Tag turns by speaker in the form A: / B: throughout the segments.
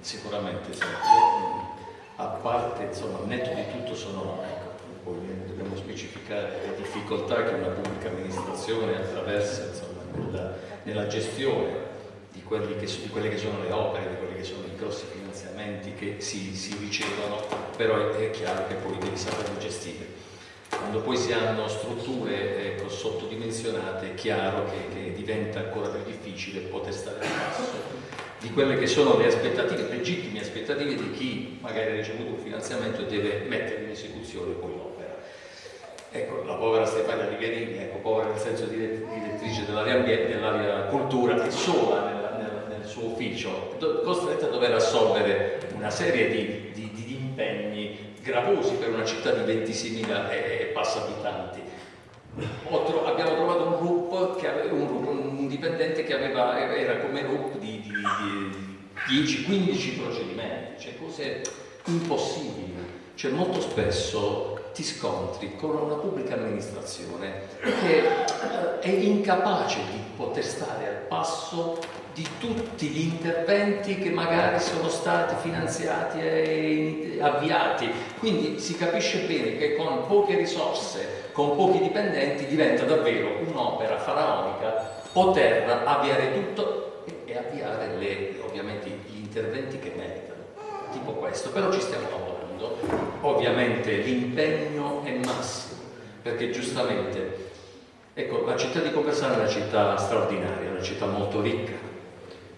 A: sicuramente, sì. Io, a parte, insomma, netto di tutto sono, ecco, dobbiamo specificare le difficoltà che una pubblica amministrazione attraversa insomma, nella, nella, gestione di, che, di, quelle che sono le opere, di quelli che sono i grossi finanziamenti che si, si ricevono, però è, è, chiaro che poi devi saperlo gestire. Quando poi si hanno strutture ecco, sottodimensionate è chiaro che, che diventa ancora più difficile poter stare al passo di quelle che sono le aspettative, legittime aspettative di chi magari ha ricevuto un finanziamento e deve mettere in esecuzione poi l'opera. Ecco, la povera Stefania Riverini, ecco, povera nel senso di direttrice dell'area dell'area cultura, è sola nel, nel, nel, suo ufficio, costretta a dover assolvere una serie di, di, di impegni gravosi per una città di 26.000 e, passa abitanti. abbiamo trovato un gruppo, che aveva, un, gruppo, un dipendente che aveva, era come RUP di, di, di 10-15 procedimenti, cioè cose impossibili. Cioè molto spesso ti scontri con una pubblica amministrazione che eh, è incapace di poter stare al passo di tutti gli interventi che magari sono stati finanziati e avviati. Quindi si capisce bene che con poche risorse, con pochi dipendenti, diventa davvero un'opera faraonica poter avviare tutto e avviare le, ovviamente gli interventi che meritano, tipo questo, però ci stiamo lavorando, ovviamente l'impegno è massimo, perché giustamente, ecco, la città di Conversano è una città straordinaria, una città molto ricca,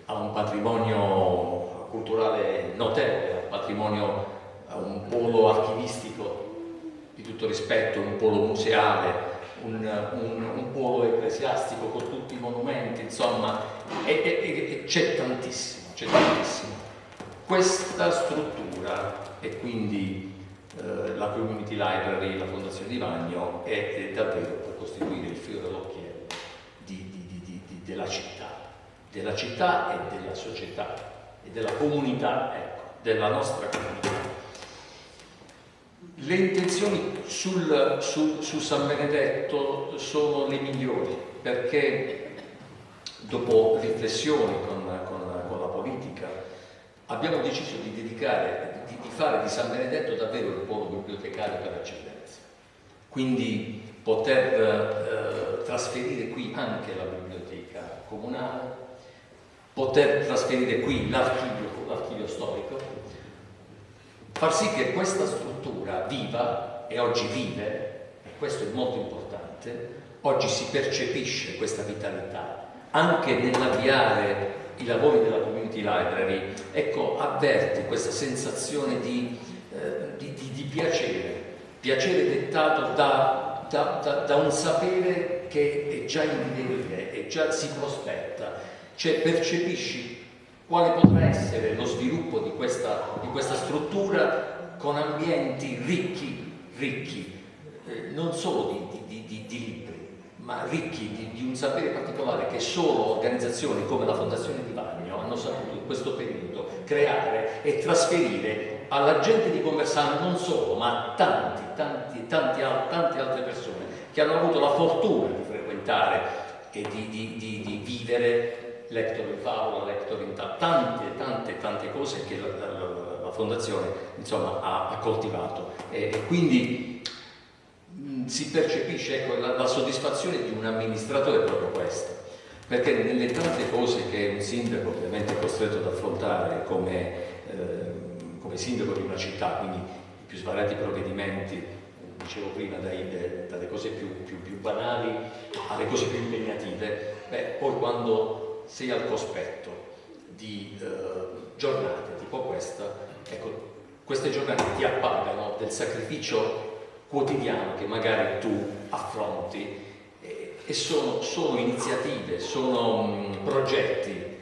A: ha un patrimonio culturale notevole, un patrimonio, ha un polo archivistico di tutto rispetto, un polo museale, un, un, un, polo ecclesiastico con tutti i monumenti, insomma, c'è tantissimo, c'è tantissimo. Questa struttura e quindi eh, la Community Library, la Fondazione di Vagno, è, è davvero per costituire il filo dell'occhiello della città, della città e della società e della comunità, ecco, della nostra comunità. Le intenzioni sul, su, su, San Benedetto sono le migliori perché dopo riflessioni con, con, con la politica abbiamo deciso di dedicare, di, di, fare di San Benedetto davvero il polo bibliotecario per eccellenza. Quindi poter eh, trasferire qui anche la biblioteca comunale, poter trasferire qui l'archivio storico, far sì che questa struttura viva, e oggi vive, e questo è molto importante, oggi si percepisce questa vitalità, anche nell'avviare i lavori della community library, ecco, avverti questa sensazione di, eh, di, di, di piacere, piacere dettato da, da, da, da, un sapere che è già in divenire, e già si prospetta, cioè percepisci quale potrà essere lo sviluppo di questa, di questa struttura con ambienti ricchi, ricchi, eh, non solo di, di, di, di, libri, ma ricchi di, un sapere particolare che solo organizzazioni come la Fondazione di Bagno hanno saputo in questo periodo creare e trasferire alla gente di Conversano non solo, ma a tanti, tanti, tanti, tante altre persone che hanno avuto la fortuna di frequentare e di vivere lector in favola, lector in tante, tante, tante cose che la, la, la Fondazione insomma, ha, coltivato. E, e quindi mh, si percepisce, ecco, la, la, soddisfazione di un amministratore proprio questa, perché nelle tante cose che un sindaco ovviamente è costretto ad affrontare come, eh, come sindaco di una città, quindi i più svariati provvedimenti dicevo prima, dai, dalle cose più, più, più, banali alle cose più impegnative, beh, poi quando sei al cospetto di eh, giornate tipo questa, ecco, queste giornate ti appagano del sacrificio quotidiano che magari tu affronti e, e sono, sono, iniziative, sono mh, progetti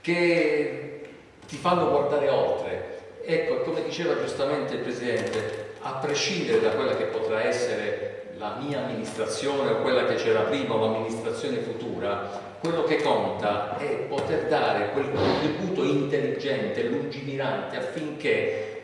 A: che ti fanno guardare oltre. Ecco, come diceva giustamente il Presidente, a prescindere da quella che potrà essere la mia amministrazione o quella che c'era prima o l'amministrazione futura, quello che conta è poter dare quel contributo intelligente, lungimirante affinché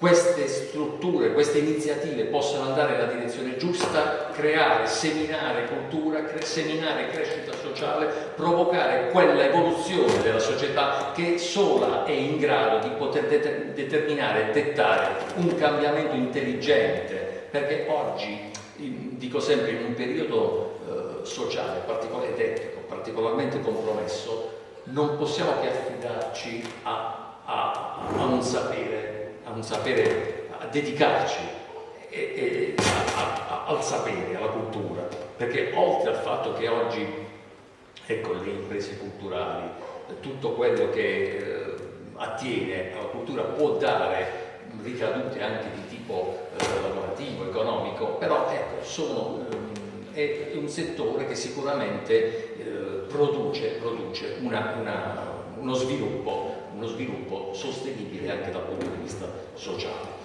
A: queste strutture, queste iniziative possano andare nella direzione giusta, creare, seminare cultura, cre seminare crescita sociale, provocare quella evoluzione della società che sola è in grado di poter det determinare e dettare un cambiamento intelligente, perché oggi, dico sempre, in un periodo eh, sociale particolare, ed etico, particolarmente compromesso, non possiamo che affidarci a, a, a un sapere a un sapere, a dedicarci e, e, al sapere, alla cultura, perché oltre al fatto che oggi, ecco, le imprese culturali, tutto quello che eh, attiene alla cultura può dare ricadute anche di tipo eh, lavorativo, economico, però ecco, sono, eh, è un settore che sicuramente eh, produce, produce una, una, uno sviluppo uno sviluppo sostenibile anche dal punto di vista sociale.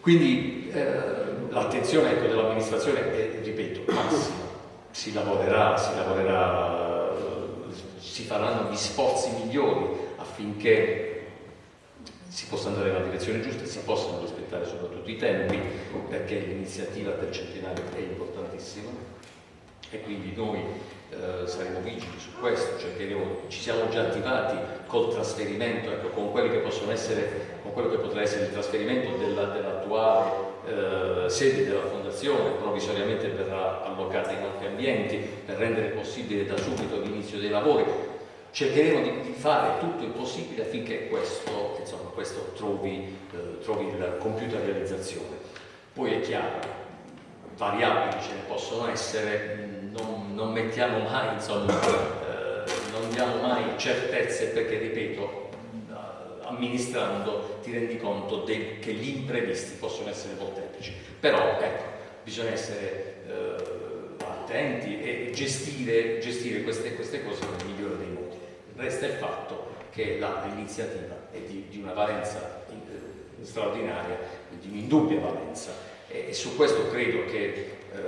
A: Quindi eh, l'attenzione ecco, dell'amministrazione è, ripeto, massima. Si lavorerà, si lavorerà, si faranno gli sforzi migliori affinché si possa andare nella direzione giusta e si possano rispettare soprattutto i tempi perché l'iniziativa del centenario è importantissima e quindi noi eh, saremo vigili su questo, cercheremo, ci siamo già attivati col trasferimento, ecco, con, essere, con, quello che potrà essere il trasferimento dell'attuale dell eh, sede della Fondazione, provvisoriamente verrà allocata in altri ambienti per rendere possibile da subito l'inizio dei lavori. Cercheremo di, di, fare tutto il possibile affinché questo, insomma, questo trovi, eh, trovi la compiuta realizzazione. Poi è chiaro, variabili ce ne possono essere, non, non mettiamo mai, insomma, eh, non diamo mai certezze perché, ripeto, amministrando ti rendi conto che gli imprevisti possono essere molteplici. Però, ecco, bisogna essere eh, attenti e gestire, gestire queste, queste, cose nel migliore. Resta il fatto che l'iniziativa è di, di, una valenza eh, straordinaria, di un'indubbia valenza. E, e, su questo credo che eh,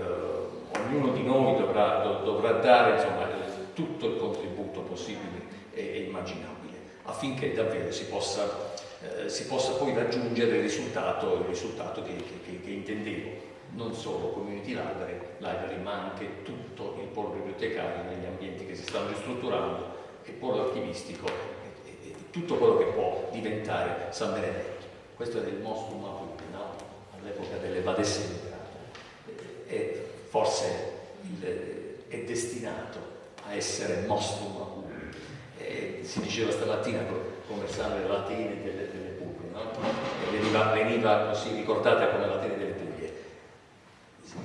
A: ognuno di noi dovrà, do, dovrà dare insomma, tutto il contributo possibile e, e immaginabile affinché davvero si possa, eh, si possa, poi raggiungere il risultato, il risultato che, che, che, intendevo. Non solo community library, library, ma anche tutto il polo bibliotecario negli ambienti che si stanno ristrutturando, il polo archivistico e, e, e tutto quello che può diventare San Benedetto. Questo è il mostro Maputo, no? all'epoca delle Badesse e forse il, è destinato a essere mostrum eh, si diceva stamattina conversando dell'Atene delle, delle Puglie no? e veniva, veniva, così ricordata come l'Atene delle Puglie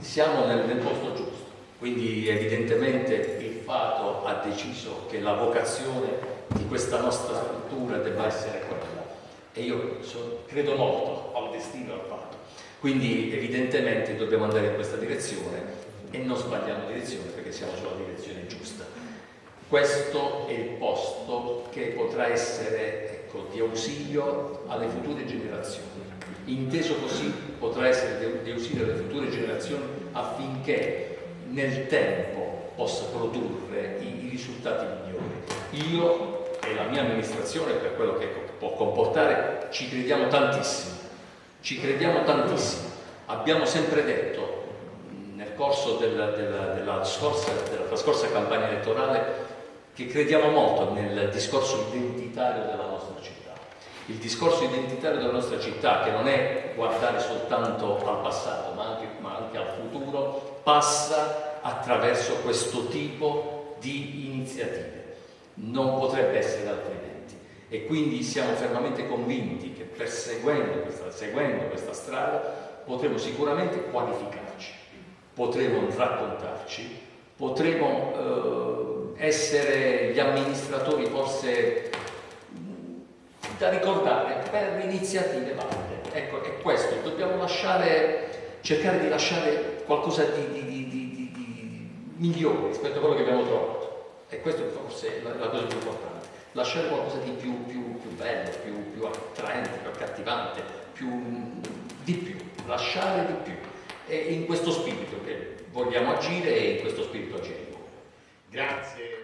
A: siamo nel, nel posto giusto quindi evidentemente il Fato ha deciso che la vocazione di questa nostra struttura debba essere quella e io so, credo molto al destino al Fato quindi evidentemente dobbiamo andare in questa direzione e non sbagliamo direzione perché siamo sulla direzione giusta. Questo è il posto che potrà essere ecco, di ausilio alle future generazioni. Inteso così potrà essere di ausilio alle future generazioni affinché nel tempo possa produrre i, i risultati migliori. Io e la mia amministrazione, per quello che può comportare, ci crediamo tantissimo ci crediamo tantissimo. Abbiamo sempre detto nel corso della, della, della, scorsa, della trascorsa campagna elettorale che crediamo molto nel discorso identitario della nostra città. Il discorso identitario della nostra città, che non è guardare soltanto al passato, ma anche, ma anche al futuro, passa attraverso questo tipo di iniziative. Non potrebbe essere altrimenti e quindi siamo fermamente convinti che perseguendo questa, seguendo questa strada potremo sicuramente qualificarci, potremo raccontarci, potremo eh, essere gli amministratori forse da ricordare per iniziative valide. Ecco, è questo, dobbiamo lasciare, cercare di lasciare qualcosa di, di, di, di migliore rispetto a quello che abbiamo trovato. E questo forse è la, la cosa più importante lasciare qualcosa di più, più, più bello, più, più, attraente, più accattivante, di più, lasciare di più. È in questo spirito che vogliamo agire e in questo spirito agiremo.
B: Grazie.